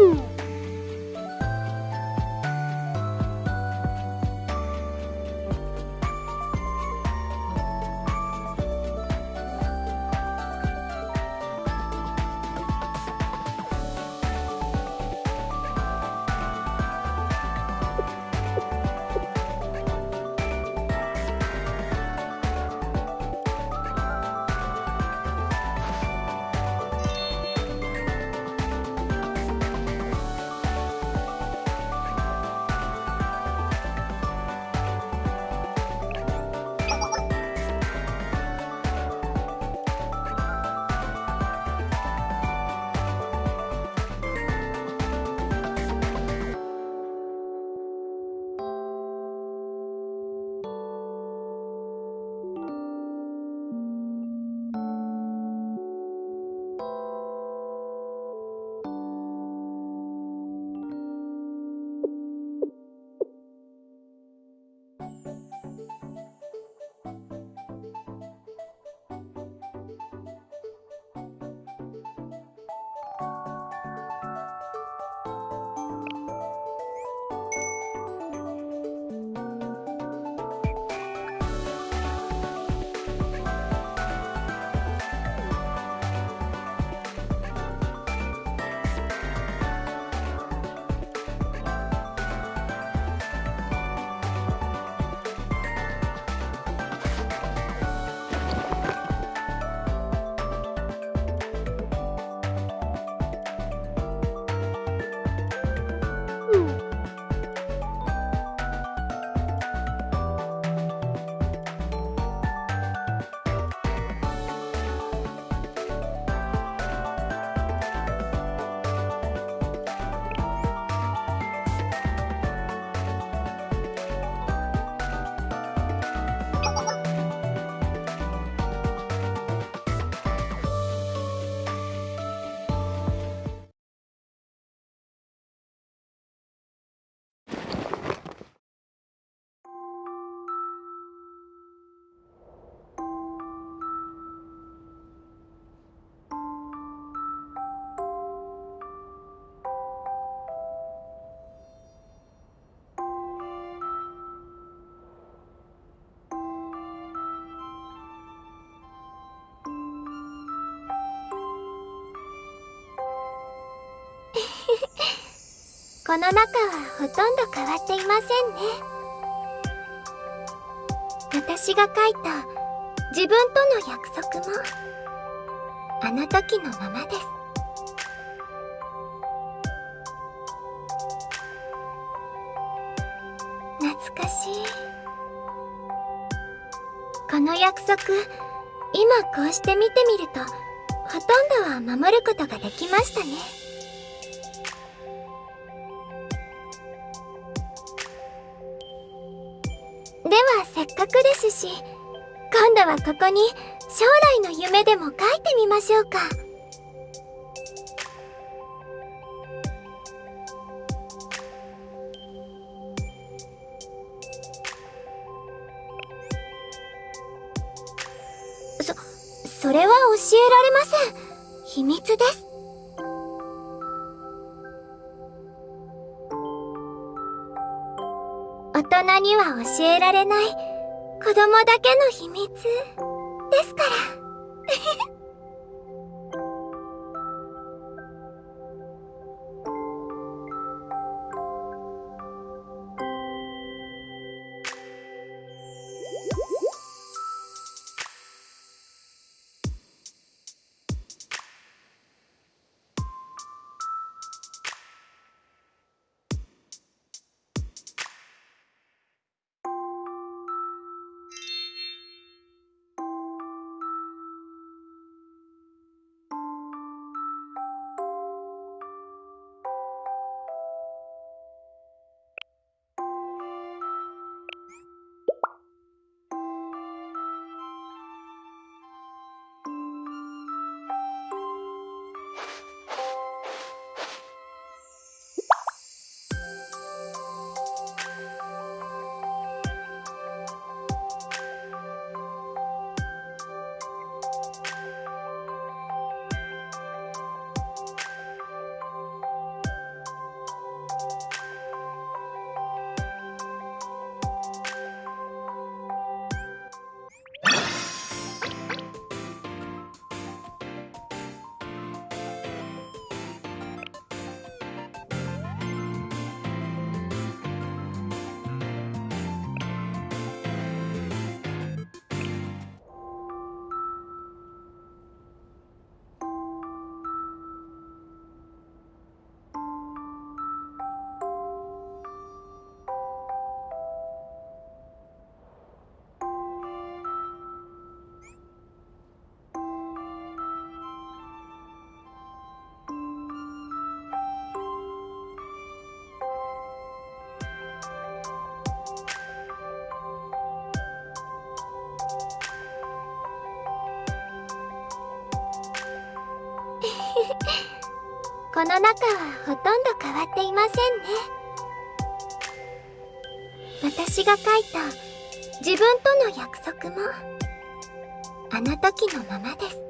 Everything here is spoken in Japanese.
Woo! この中はほとんど変わっていませんね。私が書いた自分との約束もあの時のままです。懐かしい。この約束今こうして見てみるとほとんどは守ることができましたね。せっかくですし今度はここに将来の夢でも書いてみましょうか。そそれは教えられません。秘密です。大人には教えられない子供だけの秘密ですから。この中はほとんど変わっていませんね。私が書いた自分との約束もあの時のままです。